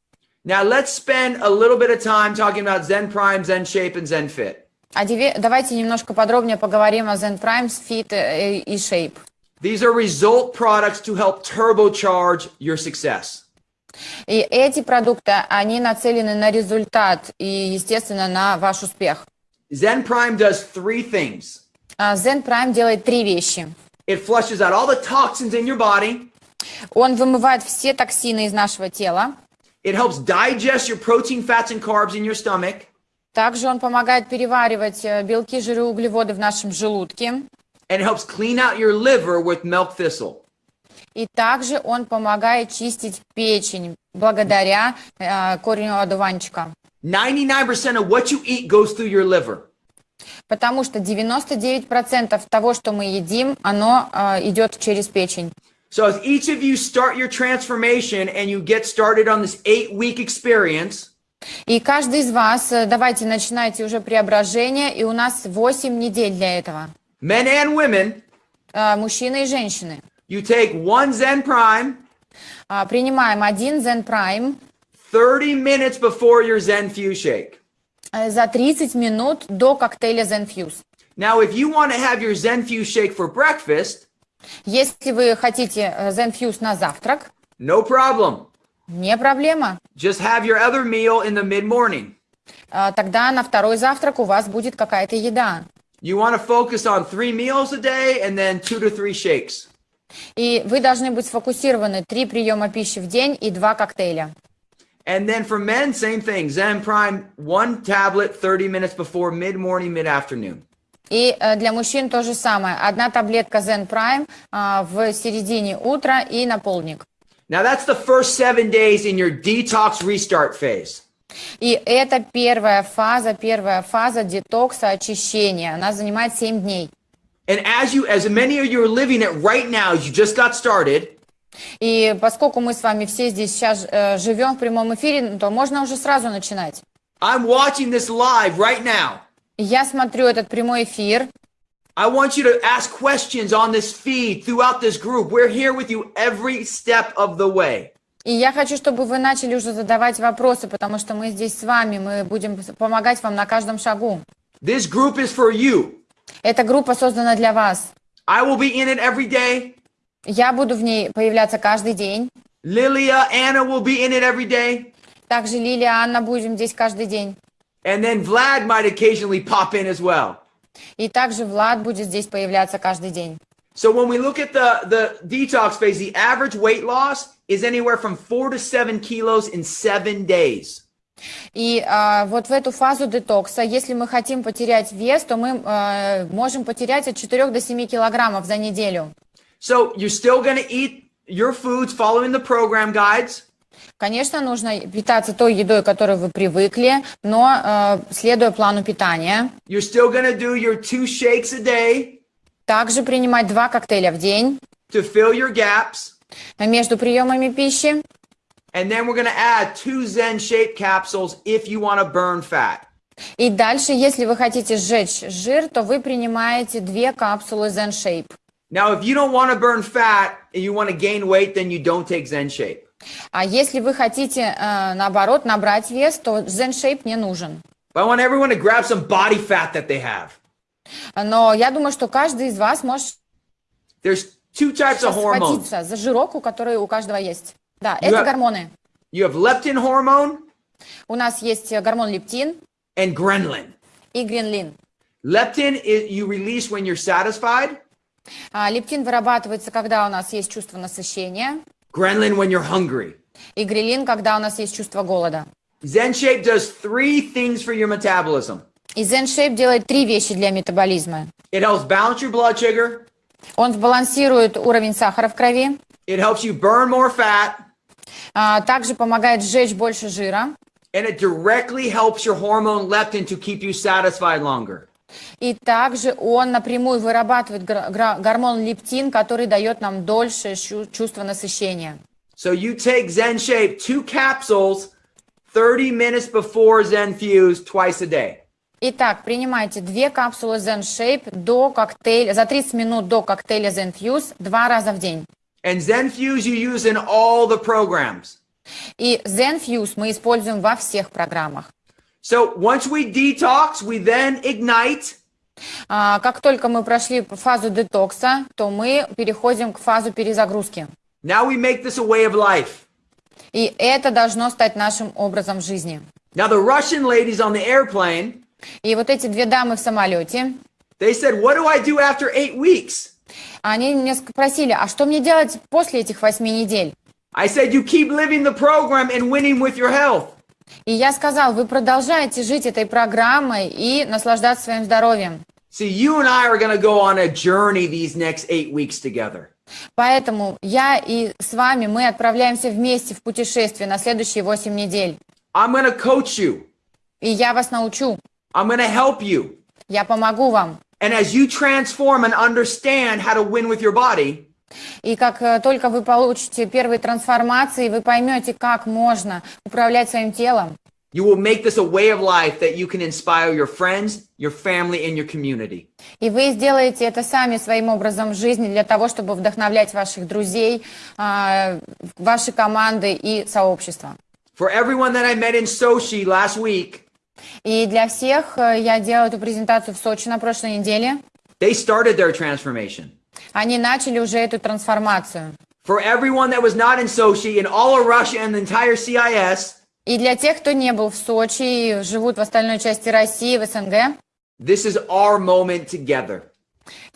Now, let's spend a little bit of time talking about Zen Prime, Zen Shape, and Zen Fit. А давайте немножко подробнее поговорим о Zen Prime, Fit э, и Shape. These are result products to help turbocharge your success. И эти продукты, они нацелены на результат и, естественно, на ваш успех. Zen Prime does three things А Zen Prime делает три вещи. it flushes out all the toxins in your body, Он вымывает все токсины из нашего тела. It helps digest your protein, fats, and carbs in your stomach. Также он помогает переваривать э, белки, жиры, углеводы в нашем желудке. And it helps clean out your liver with milk thistle. И также он помогает чистить печень благодаря э, корню одуванчика. 99% of what you eat goes through your liver. Потому что 99% того, что мы едим, оно э, идет через печень. So as each of you start your transformation and you get started on this eight week experience, И каждый из вас, э, давайте начинайте уже преображение, и у нас 8 недель для этого. men and women, Э, Мужчины и женщины. you take one Zen Prime А, Принимаем один Zen Prime 30 minutes before your Zen Fuse shake. Э, за 30 минут до коктейля Zen Fuse. Now, if you want to have your Zen Fuse shake for breakfast, Если вы хотите э, Zen Fuse на завтрак, no problem. не проблема. Just have your other meal in the mid morning. А, Тогда на второй завтрак у вас будет какая-то еда. You want to focus on three meals a day and then two to three shakes. И вы должны быть сфокусированы три приема пищи в день и два коктейля. And then for men, same thing. Zen Prime, one tablet 30 minutes before mid morning, mid afternoon. И э, для мужчин то же самое. Одна таблетка Zen Prime а, в середине утра и на полдник. Now, that's the first seven days in your detox restart phase. И это первая фаза, первая фаза детокса, очищения. Она занимает 7 дней. And as you, as many of you are living it right now, you just got started, И поскольку мы с вами все здесь сейчас э, живем в прямом эфире, то можно уже сразу начинать. I'm watching this live right now. Я смотрю этот прямой эфир. I want you to ask questions on this feed throughout this group. We're here with you every step of the way. И я хочу, чтобы вы начали уже задавать вопросы, потому что мы здесь с вами, мы будем помогать вам на каждом шагу. This group is for you. Эта группа создана для вас. I will be in it every day. Я буду в ней появляться каждый день. Lilia, Anna will be in it every day. Также Лилия, Анна будем здесь каждый день. And then Vlad might occasionally pop in as well. И также Влад будет здесь появляться каждый день. So when we look at the, the detox phase, the average weight loss is anywhere from four to seven kilos in seven days. И а, вот в эту фазу детокса, если мы хотим потерять вес, то мы а, можем потерять от 4 до 7 килограммов за неделю. So you're still going to eat your foods following the program guides. Конечно, нужно питаться той едой, к которой вы привыкли, но а, следуя плану питания. You're still to do your two shakes a day Также принимать два коктейля в день to fill your gaps. между приемами пищи. And then we're going to add two Zen shape capsules if you want to burn fat. И дальше, если вы хотите сжечь жир, то вы принимаете две капсулы Zen Shape. Now, if you don't want to burn fat and you want to gain weight, then you don't take Zen shape. А если вы хотите, э, наоборот, набрать вес, то Zen Shape не нужен. But I want everyone to grab some body fat that they have. Но я думаю, что каждый из вас может There's two types of hormones. схватиться за жирок, который у каждого есть. Да, You это have- гормоны. You have leptin hormone У нас есть э, гормон лептин and ghrelin. и гренлин. Leptin is you release when you're satisfied. А, лептин вырабатывается, когда у нас есть чувство насыщения, Ghrelin when you're hungry. и грелин, когда у нас есть чувство голода. Zen Shape does three things for your metabolism. И Zen Shape делает три вещи для метаболизма. It helps balance your blood sugar. Он сбалансирует уровень сахара в крови, It helps you burn more fat. а, также помогает сжечь больше жира, And it directly helps your hormone leptin to keep you satisfied longer. И также он напрямую вырабатывает гормон лептин, который дает нам дольше чувство насыщения. So you take Zen Shape, two capsules, 30 minutes before Zen Fuse, twice a day. Итак, принимайте две капсулы Zen Shape до коктейля, за 30 минут до коктейля Zen Fuse два раза в день. And Zen Fuse you use in all the programs. И Zen Fuse мы используем во всех программах. So once we detox, we then ignite. А, Как только мы прошли фазу детокса, то мы переходим к фазу перезагрузки. Now we make this a way of life. И это должно стать нашим образом жизни. Now the Russian ladies on the airplane, И вот эти две дамы в самолете, they said, "What do I do after 8 weeks?" Они меня спросили, а что мне делать после этих восьми недель? I said, you keep living the program and winning with your health. И я сказал, вы продолжаете жить этой программой и наслаждаться своим здоровьем. See, you and I are going to go on a journey these next eight weeks together. Поэтому я и с вами, мы отправляемся вместе в путешествие на следующие восемь недель. I'm to coach you. И я вас научу, I'm to help you. я помогу вам. And as you transform and understand how to win with your body, И как э, только вы получите первые трансформации, вы поймете, как можно управлять своим телом. you will make this a way of life that you can inspire your friends, your family, and your community. И вы сделаете это сами своим образом жизни для того, чтобы вдохновлять ваших друзей, а, ваши команды и сообщества. For everyone that I met in Sochi last week, И для всех э, я делала эту презентацию в Сочи на прошлой неделе. they started their transformation. Они начали уже эту трансформацию. For everyone that was not in Sochi, in all of Russia and the entire CIS, И для тех, кто не был в Сочи и живут в остальной части России, в СНГ, this is our moment together.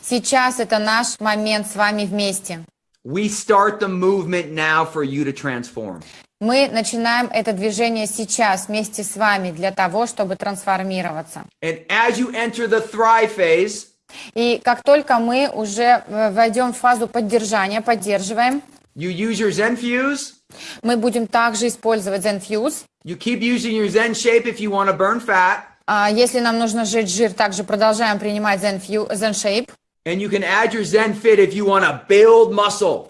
сейчас это наш момент с вами вместе. We start the movement now for you to transform. Мы начинаем это движение сейчас вместе с вами для того, чтобы трансформироваться. And as you enter the thrive phase, И как только мы уже э, войдем в фазу поддержания, поддерживаем, you use your Zen Fuse. мы будем также использовать ZenFuse. You keep using your Zen shape if you want to burn fat. А Если нам нужно сжечь жир, также продолжаем принимать ZenFu- ZenShape. And you can add your Zen Fit if you want to build muscle.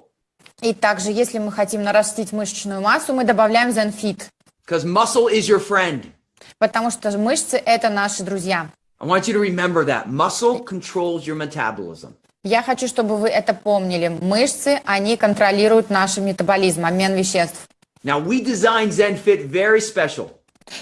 И также, если мы хотим нарастить мышечную массу, мы добавляем ZenFit, Because muscle is your friend. потому что мышцы – это наши друзья. I want you to remember that. Muscle controls your metabolism. Я хочу, чтобы вы это помнили. Мышцы, они контролируют наш метаболизм, обмен веществ. Now, we designed Zen Fit very special.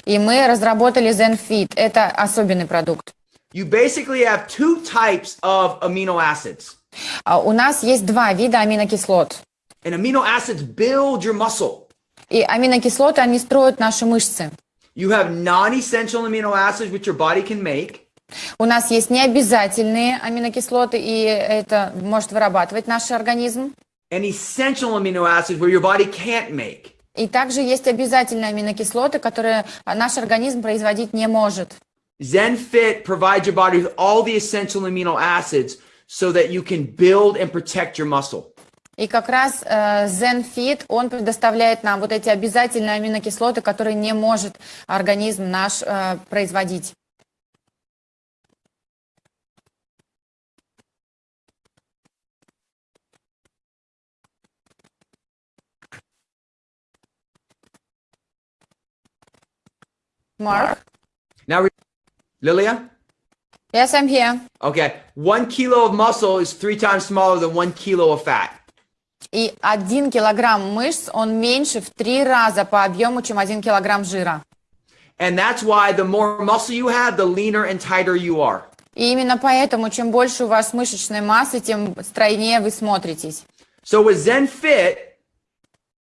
И мы разработали ZenFit. Это особенный продукт. You basically have two types of amino acids. А У нас есть два вида аминокислот. And amino acids build your muscle. И аминокислоты, они строят наши мышцы. You have non-essential amino acids which your body can make. У нас есть необязательные аминокислоты, и это может вырабатывать наш организм. And essential amino acids where your body can't make. И также есть обязательные аминокислоты, которые наш организм производить не может. ZenFit provides your body with all the essential amino acids so that you can build and protect your muscle. И как раз э, ZenFit, он предоставляет нам вот эти обязательные аминокислоты, которые не может организм наш э, производить. Mark? Now, re- Lilia? Yes, I'm here. Okay. One kilo of muscle is three times smaller than one kilo of fat. И один килограмм мышц, он меньше в три раза по объему, чем один килограмм жира. And that's why the more muscle you have, the leaner and tighter you are. И именно поэтому, чем больше у вас мышечной массы, тем стройнее вы смотритесь. So with ZenFit,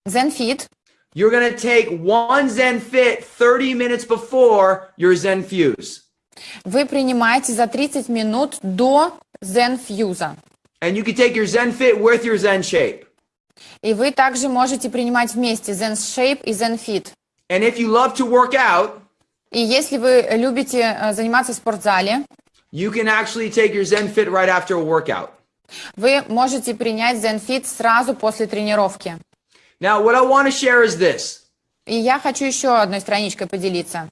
ZenFit, you're going to take one ZenFit 30 minutes before your ZenFuse. вы принимаете за 30 минут до ZenFuse. And you can take your ZenFit with your ZenShape. И вы также можете принимать вместе ZenShape и ZenFit. And if you love to work out, И если вы любите э, заниматься в спортзале, you can actually take your ZenFit right after a workout. вы можете принять ZenFit сразу после тренировки. Now, what I want to share is this. И я хочу еще одной страничкой поделиться.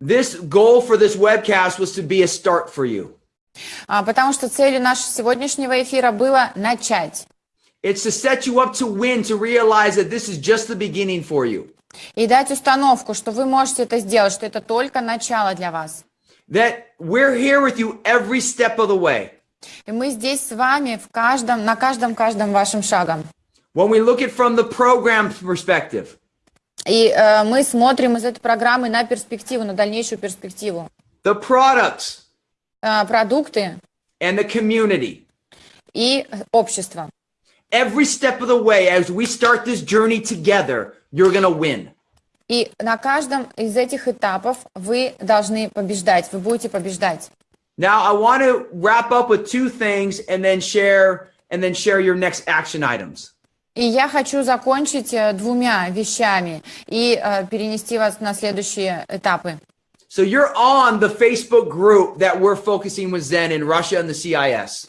This goal for this webcast was to be a start for you. А, Потому что целью нашего сегодняшнего эфира было начать. It's to set you up to win, to realize that this is just the beginning for you. И дать установку, что вы можете это сделать, что это только начало для вас. That we're here with you every step of the way. И мы здесь с вами в каждом, на каждом-каждом вашем шагом. When we look at from the program perspective, И э, мы смотрим из этой программы на перспективу, на дальнейшую перспективу. the products Э, продукты and the community, и общество. every step of the way, as we start this journey together, you're going to win. И на каждом из этих этапов вы должны побеждать, вы будете побеждать. Now I want to wrap up with two things and then share and then share your next action items. И я хочу закончить э, двумя вещами и э, перенести вас на следующие этапы. So you're on the Facebook group that we're focusing with Zen in Russia and the CIS.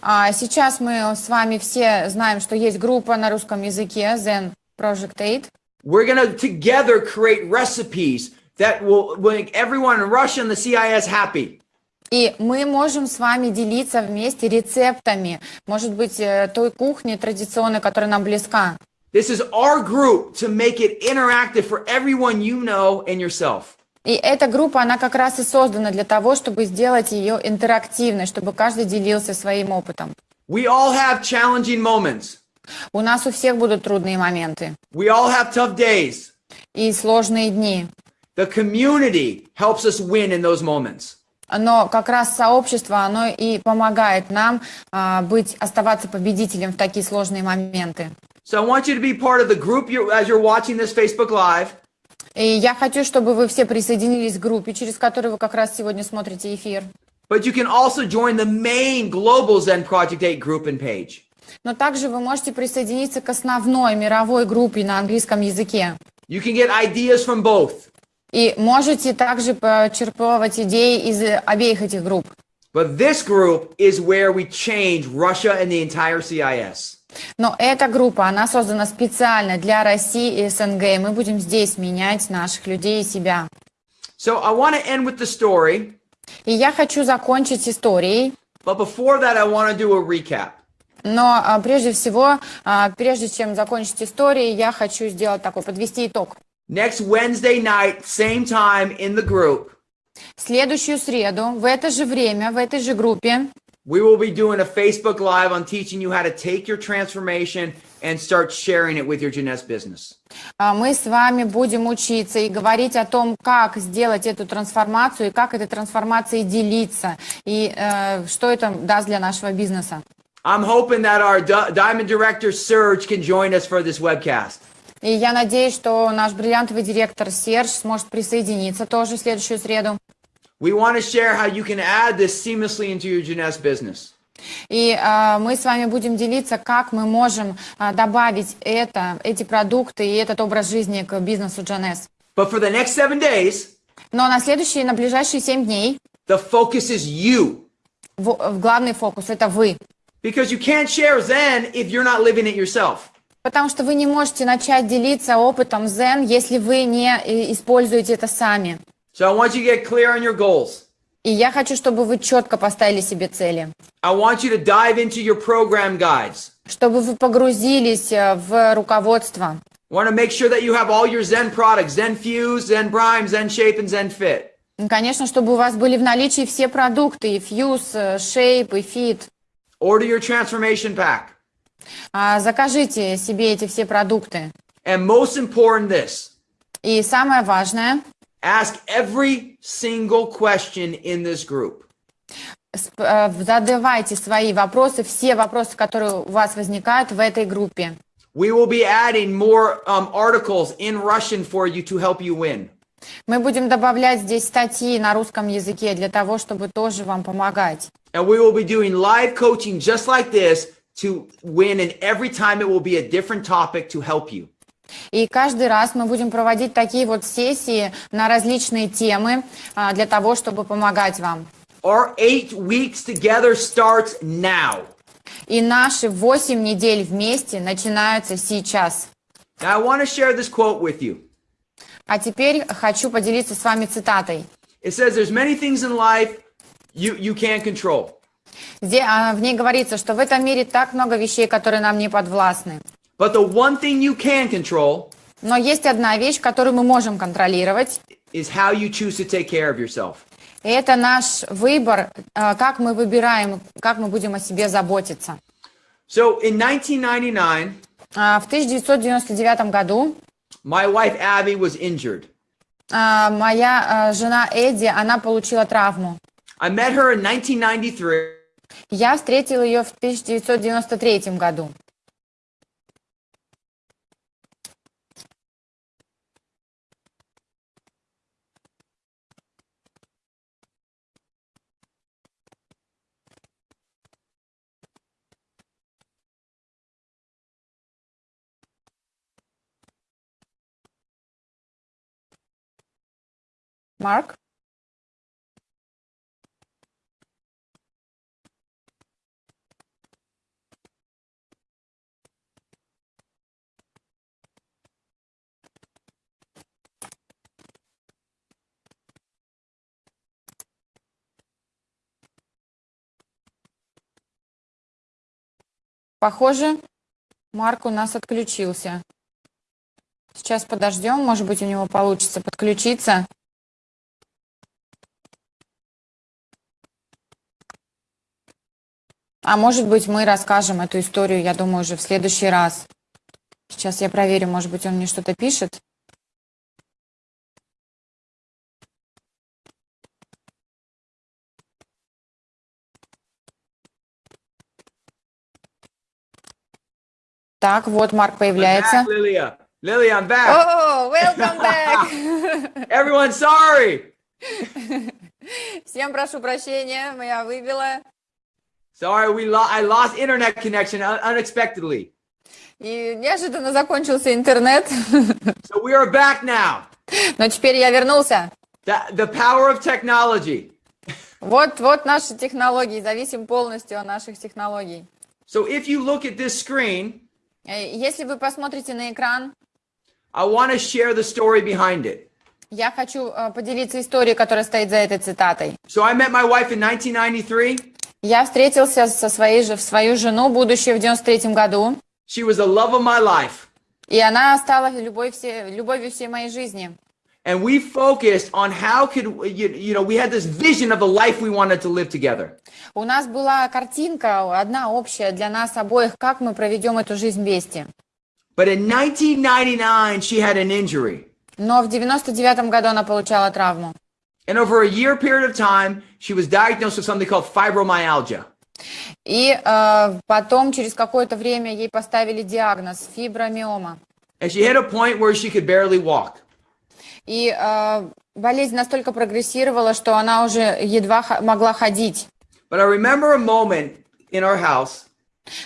А сейчас мы с вами все знаем, что есть группа на русском языке Zen Project 8. We're going to together create recipes that will make everyone in Russia and the CIS happy. И мы можем с вами делиться вместе рецептами, может быть, э, той кухни традиционной, которая нам близка. This is our group to make it interactive for everyone you know and yourself. И эта группа, она как раз и создана для того, чтобы сделать ее интерактивной, чтобы каждый делился своим опытом. We all have challenging moments. У нас у всех будут трудные моменты We all have tough days. и сложные дни. The community helps us win in those moments. Но как раз сообщество, оно и помогает нам а, быть, оставаться победителем в такие сложные моменты. So I want you to be part of the group you as you're watching this Facebook Live. И я хочу, чтобы вы все присоединились к группе, через которую вы как раз сегодня смотрите эфир. But you can also join the main Global Zen Project 8 group and page. Но также вы можете присоединиться к основной мировой группе на английском языке. You can get ideas from both. И можете также почерпывать идеи из обеих этих групп. But this group is where we change Russia and the entire CIS. Но эта группа, она создана специально для России и СНГ. И мы будем здесь менять наших людей и себя. So I want to end with the story, И я хочу закончить историей. but before that, I want to do a recap. Но а, прежде всего, а, прежде чем закончить историей, я хочу сделать такой, подвести итог. Next Wednesday night, same time in the group, В следующую среду, в это же время, в этой же группе, we will be doing a Facebook Live on teaching you how to take your transformation and start sharing it with your Jeunesse business. а, мы с вами будем учиться и говорить о том, как сделать эту трансформацию и как этой трансформацией делиться, и э, что это даст для нашего бизнеса. I'm hoping that our Di- Diamond Director Serge can join us for this webcast. И я надеюсь, что наш бриллиантовый директор Серж сможет присоединиться тоже в следующую среду. We want to share how you can add this seamlessly into your Jeunesse business. И а, мы с вами будем делиться, как мы можем а, добавить это, эти продукты и этот образ жизни к бизнесу Джанес. But for the next seven days, Но на следующие, на ближайшие семь дней the focus is you. в, в главный фокус – это вы. Because you can't share Zen if you're not living it yourself. Потому что вы не можете начать делиться опытом Zen, если вы не э, используете это сами. So I want you to get clear on your goals. И я хочу, чтобы вы четко поставили себе цели. I want you to dive into your program guides. Чтобы вы погрузились э, в руководство. I want to make sure that you have all your Zen products, Zen Fuse, Zen Prime, Zen Shape, and Zen Fit. И, Конечно, чтобы у вас были в наличии все продукты, и Fuse, э, Shape, и Fit. Order your transformation pack. А, Закажите себе эти все продукты. And most important this, И самое важное, ask every single question in this group. э, задавайте свои вопросы, все вопросы, которые у вас возникают в этой группе. We will be adding more um, articles in Russian for you to help you win. Мы будем добавлять здесь статьи на русском языке для того, чтобы тоже вам помогать. And we will be doing live coaching just like this to win. And every time it will be a different topic to help you. И каждый раз мы будем проводить такие вот сессии на различные темы а, для того, чтобы помогать вам. Our eight weeks together starts now. И наши 8 недель вместе начинаются сейчас. Now, I want to share this quote with you. А теперь хочу поделиться с вами цитатой. It says, There's many things in life you, you can't control. А, в ней говорится, что в этом мире так много вещей, которые нам не подвластны. But the one thing you can control Но есть одна вещь, которую мы можем контролировать, is how you choose to take care of yourself. и это наш выбор, а, как мы выбираем, как мы будем о себе заботиться. So in 1999, А, В 1999 году my wife Abby was injured. моя жена Эдди, она получила травму. I met her in 1993. Я встретила ее в 1993 году. Марк? Похоже, Марк у нас отключился. Сейчас подождем, может быть, у него получится подключиться. А может быть, мы расскажем эту историю, я думаю, уже в следующий раз. Сейчас я проверю, может быть, он мне что-то пишет. Так, вот Марк появляется. back. Lily, I'm back. О, welcome back! Everyone, sorry. Всем прошу прощения, я выбила. Sorry, we lo- I lost internet connection un- unexpectedly. И неожиданно закончился интернет. So we are back now. Но теперь я вернулся. The, the power of technology. Вот, вот наши технологии, зависим полностью от наших технологий. So if you look at this screen, Э, Если вы посмотрите на экран, I want to share the story behind it. я хочу э, поделиться историей, которая стоит за этой цитатой. So I met my wife in 1993. Я встретился со своей же, свою жену, будущую в 93 году, She was the love of my life. и она стала любовь все, любовью всей моей жизни. And we focused on how could, you, you know, we had this vision of the life we wanted to live together. У нас была картинка, одна общая для нас обоих, как мы проведем эту жизнь вместе. But in 1999, she had an injury. Но в 99 году она получала травму. And over a year period of time, she was diagnosed with something called fibromyalgia. И э, потом, через какое-то время, ей поставили диагноз фибромиома. And she hit a point where she could barely walk. И э, болезнь настолько прогрессировала, что она уже едва могла ходить. But I remember a moment in our house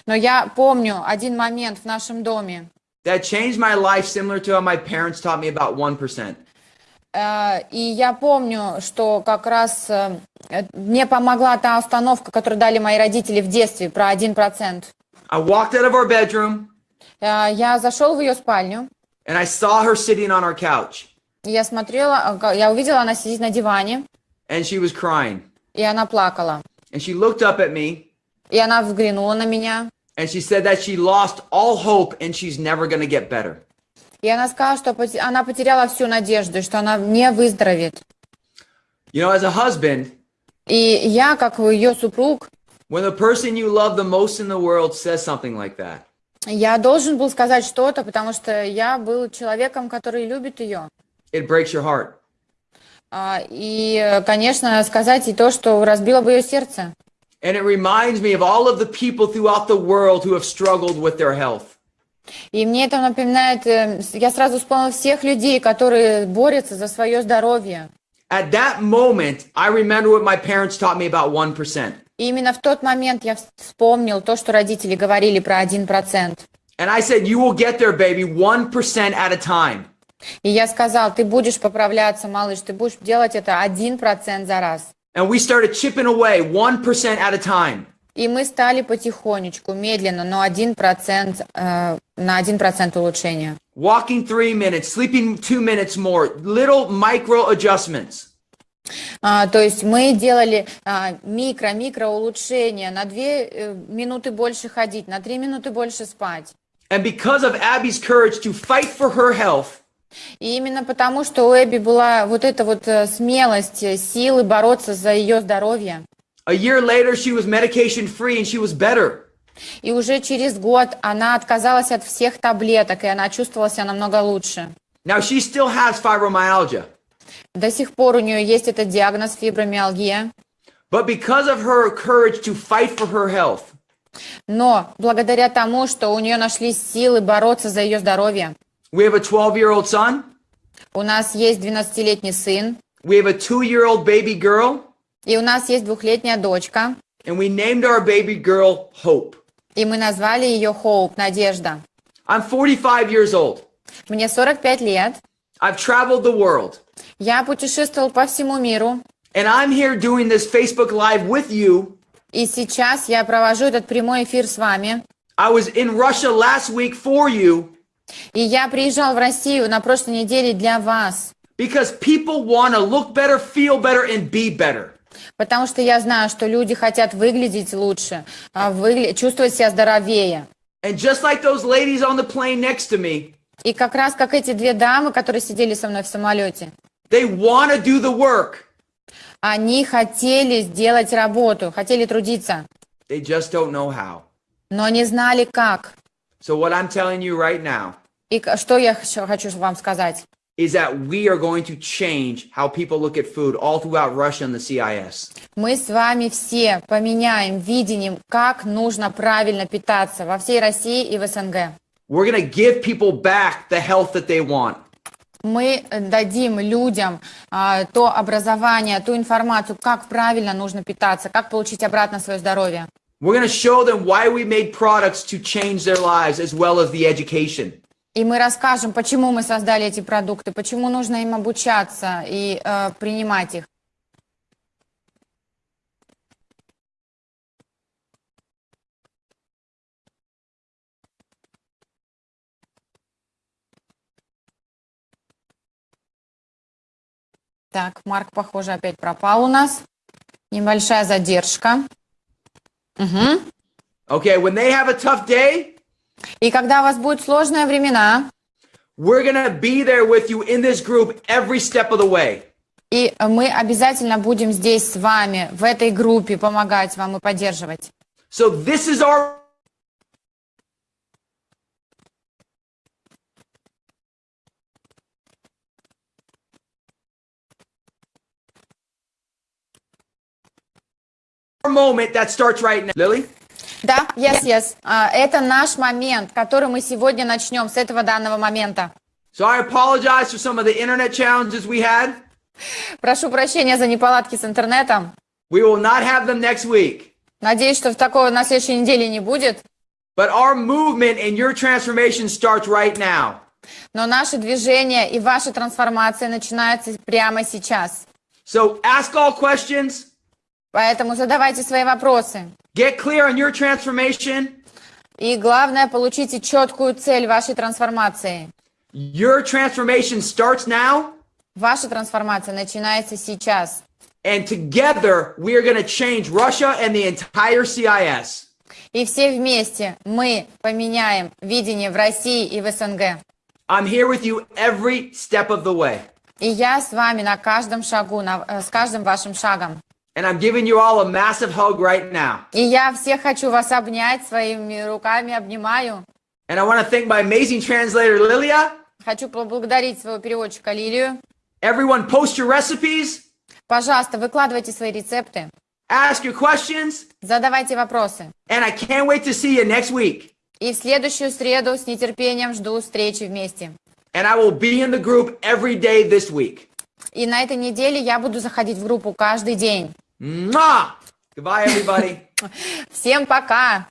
Но я помню один момент в нашем доме, that changed my life similar to how my parents taught me about 1%. э, и я помню, что как раз э, мне помогла та установка, которую дали мои родители в детстве, про 1%. I walked out of our bedroom Э, я зашел в ее спальню, and I saw her sitting on our couch я смотрела, э, я увидела, она сидит на диване, and she was crying. и она плакала. And she looked up at me И она взглянула на меня, and she said that she lost all hope and she's never going to get better. и она сказала, что она потеряла всю надежду, что она не выздоровеет. You know, as a husband, И я, как ее супруг, when the person you love the most in the world says something like that, я должен был сказать что-то, потому что я был человеком, который любит ее. It breaks your heart. А, И, э, конечно, сказать и то, что разбило бы ее сердце. And it reminds me of all of the people throughout the world who have struggled with their health. И мне это напоминает, э, я сразу вспомнила всех людей, которые борются за свое здоровье. At that moment, I remember what my parents taught me about 1%. И именно в тот момент я вс- вспомнил то, что родители говорили про 1%. And I said, You will get there, baby, 1% at a time. И я сказал, ты будешь поправляться, малыш, ты будешь делать это 1% за раз. And we started chipping away 1% at a time. И мы стали потихонечку, медленно, но 1%, э, на 1% улучшения. Walking three minutes, sleeping two minutes more, little micro adjustments. А, то есть мы делали а, микро-микро улучшения, на 2 минуты больше ходить, на 3 минуты больше спать. And because of Abby's courage to fight for her health, И именно потому, что у Эбби была вот эта вот э, смелость, э, силы бороться за ее здоровье. a year later, she was medication free and she was better. И уже через год она отказалась от всех таблеток, и она чувствовала себя намного лучше. Now, she still has fibromyalgia, До сих пор у нее есть этот диагноз фибромиалгия. but because of her courage to fight for her health, Но благодаря тому, что у нее нашлись силы бороться за ее здоровье, we have a 12 year old son, у нас есть 12-летний сын, we have a two year old baby girl, и у нас есть двухлетняя дочка, and we named our baby girl Hope. и мы назвали ее Хоуп, Надежда. I'm 45 years old. Мне 45 лет, I've traveled the world. Я путешествовал по всему миру, and I'm here doing this Facebook Live with you. и сейчас я провожу этот прямой эфир с вами. I was in Russia last week for you И я приезжал в Россию на прошлой неделе для вас, because people want to look better, feel better, and be better. потому что я знаю, что люди хотят выглядеть лучше, а, выгля- чувствовать себя здоровее. And just like those ladies on the plane next to me, И как раз как эти две дамы, которые сидели со мной в самолете, they want to do the work. они хотели сделать работу, хотели трудиться, They just don't know how. но не знали как. So, what I'm telling you right now И что я хочу хочу вам сказать? is that we are going to change how people look at food all throughout Russia and the CIS. Мы с вами все поменяем видением, как нужно правильно питаться во всей России и в СНГ. We're going to give people back the health that they want. Мы дадим людям а, то образование, ту информацию, как правильно нужно питаться, как получить обратно свое здоровье. We're going to show them why we made products to change their lives as well as the education. И мы расскажем, почему мы создали эти продукты, почему нужно им обучаться и э, принимать их. Так, Марк, похоже, опять пропал у нас. Небольшая задержка. Мгм. Okay, when they have a tough day, И когда у вас будут сложные времена, we're going to be there with you in this group every step of the way. и мы обязательно будем здесь с вами, в этой группе, помогать вам и поддерживать. So, this is our moment that starts right now. Lily? Да, yes, yes. А, Это наш момент, который мы сегодня начнем с этого данного момента. So I apologize for some of the internet challenges we had. Прошу прощения за неполадки с интернетом. We will not have them next week. Надеюсь, что такого на следующей неделе не будет. But our movement and your transformation starts right now. Но наше движение и ваша трансформация начинается прямо сейчас. So ask all questions, Поэтому задавайте свои вопросы. get clear on your transformation. И главное, получите четкую цель вашей трансформации. Your transformation starts now, Ваша трансформация начинается сейчас. and together we are going to change Russia and the entire CIS. И все вместе мы поменяем видение в России и в СНГ. I'm here with you every step of the way. И я с вами на каждом шагу, на- э, с каждым вашим шагом. And I'm giving you all a massive hug right now. И я всех хочу вас обнять своими руками, обнимаю. And I want to thank my amazing translator, Lilia. Хочу поблагодарить своего переводчика Лилию. Everyone, post your recipes, Пожалуйста, выкладывайте свои рецепты, ask your questions, задавайте вопросы. and I can't wait to see you next week. И в следующую среду с нетерпением жду встречи вместе. And I will be in the group every day this week. И на этой неделе я буду заходить в группу каждый день. Mwah! Goodbye, everybody. Всем пока!